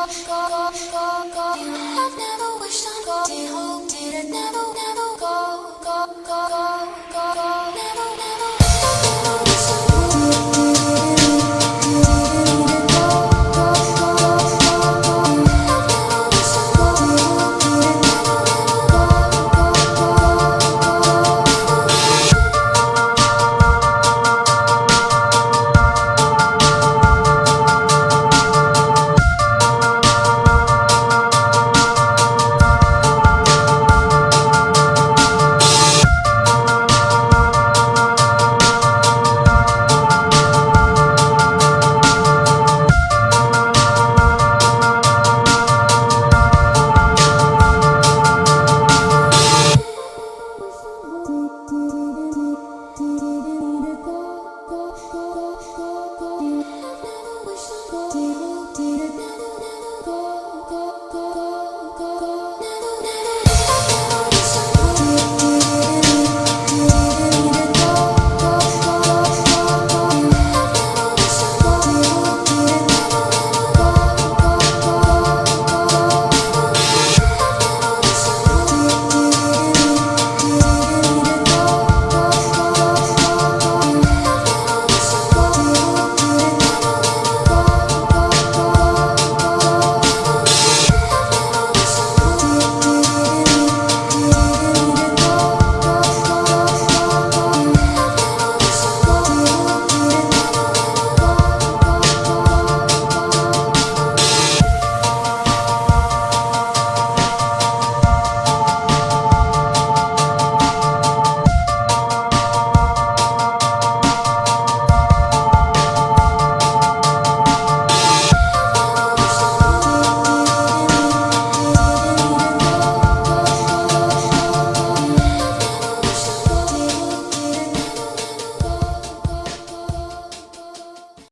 I've never wished on go. Did hope, did it never, never